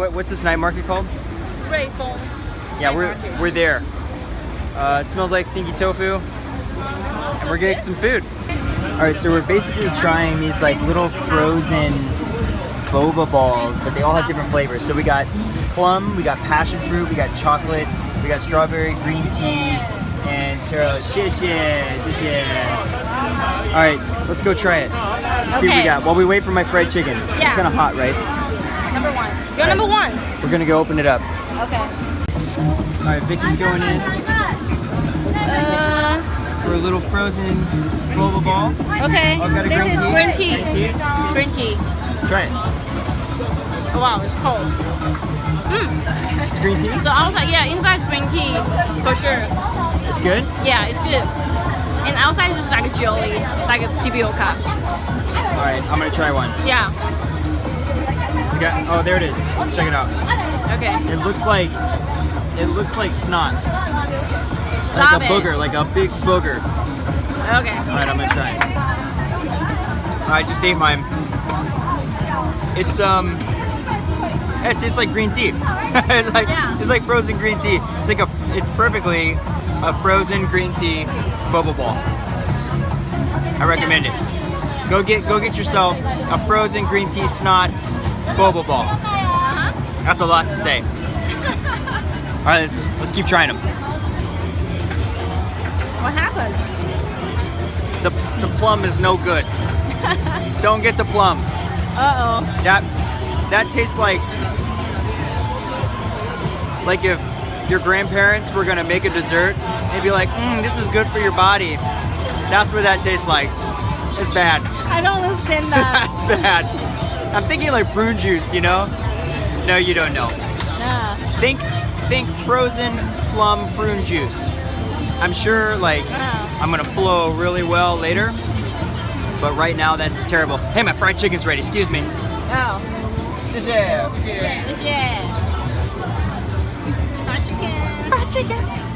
What, what's this night market called? Ruifeng. Yeah, Night we're market. we're there. Uh, it smells like stinky tofu, and we're getting some food. All right, so we're basically trying these like little frozen boba balls, but they all have different flavors. So we got plum, we got passion fruit, we got chocolate, we got strawberry, green tea, and taro. Shit, shit. All right, let's go try it. Let's see what we got. While we wait for my fried chicken. It's kind of hot, right? Number one. You're number one. We're gonna go open it up. Okay. All right, Vicky's going in Uh, for a little frozen boba ball. okay. Oh, This is tea? green tea. Green tea? Green tea. Try it. Oh, wow, it's cold. It's green tea. So outside, yeah, inside is green tea for sure. It's good. Yeah, it's good. And outside is just like a jelly, like a tapioca. All right, I'm gonna try one. Yeah. Oh, there it is. Let's check it out. Okay. It looks like it looks like snot, Stop like a it. booger, like a big booger. Okay. All right, I'm gonna try it. All right, just ate mine. It's um, it tastes like green tea. it's like Yeah. it's like frozen green tea. It's like a, it's perfectly a frozen green tea boba ball. I recommend it. Go get go get yourself a frozen green tea snot boba ball. That's a lot to say. All right, let's let's keep trying them. What happened? The the plum is no good. Don't get the plum. Uh-oh. That that tastes like like if your grandparents were gonna make a dessert, they'd be like, mm, "This is good for your body." That's what that tastes like. It's bad. I don't understand that. That's bad. I'm thinking like prune juice, you know? No, you don't know. Think think frozen plum prune juice. I'm sure like. I'm gonna flow really well later, but right now that's terrible. Hey, my fried chicken's ready. Excuse me. Oh. Yeah. Yeah. Fried chicken. Fried chicken.